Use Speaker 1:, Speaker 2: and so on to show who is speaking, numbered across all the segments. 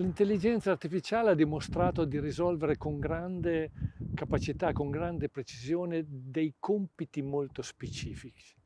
Speaker 1: L'intelligenza artificiale ha dimostrato di risolvere con grande capacità, con grande precisione dei compiti molto specifici.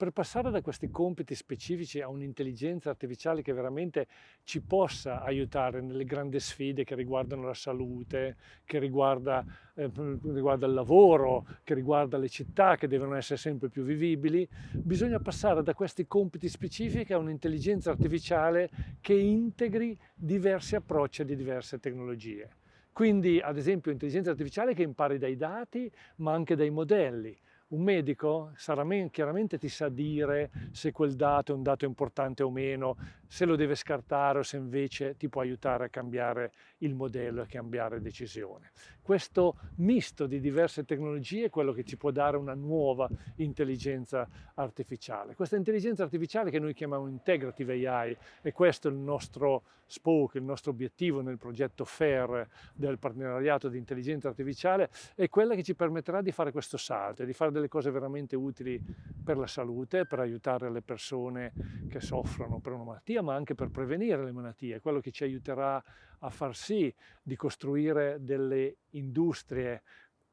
Speaker 1: Per passare da questi compiti specifici a un'intelligenza artificiale che veramente ci possa aiutare nelle grandi sfide che riguardano la salute, che riguarda, eh, riguarda il lavoro, che riguarda le città che devono essere sempre più vivibili, bisogna passare da questi compiti specifici a un'intelligenza artificiale che integri diversi approcci di diverse tecnologie. Quindi, ad esempio, intelligenza artificiale che impari dai dati, ma anche dai modelli, un medico sarà chiaramente ti sa dire se quel dato è un dato importante o meno, se lo deve scartare o se invece ti può aiutare a cambiare il modello e cambiare decisione. Questo misto di diverse tecnologie è quello che ci può dare una nuova intelligenza artificiale. Questa intelligenza artificiale che noi chiamiamo Integrative AI e questo è il nostro spoke, il nostro obiettivo nel progetto FAIR del partenariato di intelligenza artificiale è quella che ci permetterà di fare questo salto e di fare delle cose veramente utili per la salute, per aiutare le persone che soffrono per una malattia, ma anche per prevenire le malattie, quello che ci aiuterà a far sì di costruire delle industrie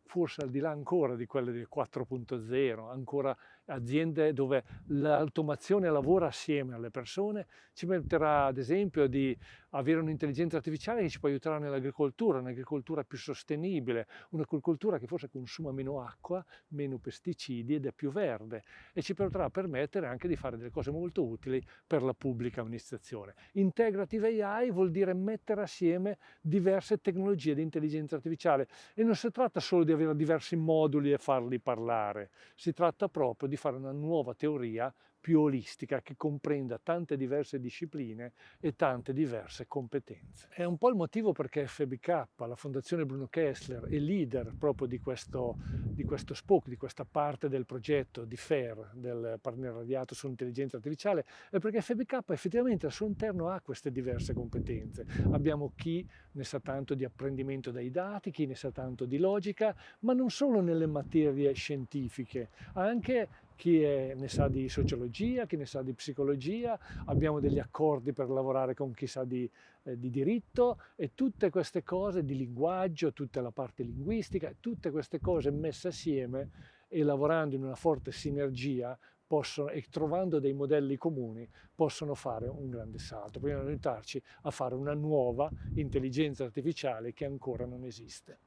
Speaker 1: forse al di là ancora di quelle del 4.0, ancora aziende dove l'automazione lavora assieme alle persone, ci permetterà ad esempio di avere un'intelligenza artificiale che ci può aiutare nell'agricoltura, un'agricoltura più sostenibile, un'agricoltura che forse consuma meno acqua, meno pesticidi ed è più verde e ci potrà permettere anche di fare delle cose molto utili per la pubblica amministrazione. Integrative AI vuol dire mettere assieme diverse tecnologie di intelligenza artificiale e non si tratta solo di avere diversi moduli e farli parlare, si tratta proprio di fare una nuova teoria più olistica che comprenda tante diverse discipline e tante diverse competenze. È un po' il motivo perché FBK, la Fondazione Bruno Kessler, è leader proprio di questo, di questo SPOC, di questa parte del progetto di FAIR, del partenariato sull'intelligenza artificiale, è perché FBK effettivamente al suo interno ha queste diverse competenze. Abbiamo chi ne sa tanto di apprendimento dai dati, chi ne sa tanto di logica, ma non solo nelle materie scientifiche, anche chi è, ne sa di sociologia, chi ne sa di psicologia, abbiamo degli accordi per lavorare con chi sa di, eh, di diritto e tutte queste cose di linguaggio, tutta la parte linguistica, tutte queste cose messe assieme e lavorando in una forte sinergia possono, e trovando dei modelli comuni possono fare un grande salto, possono aiutarci a fare una nuova intelligenza artificiale che ancora non esiste.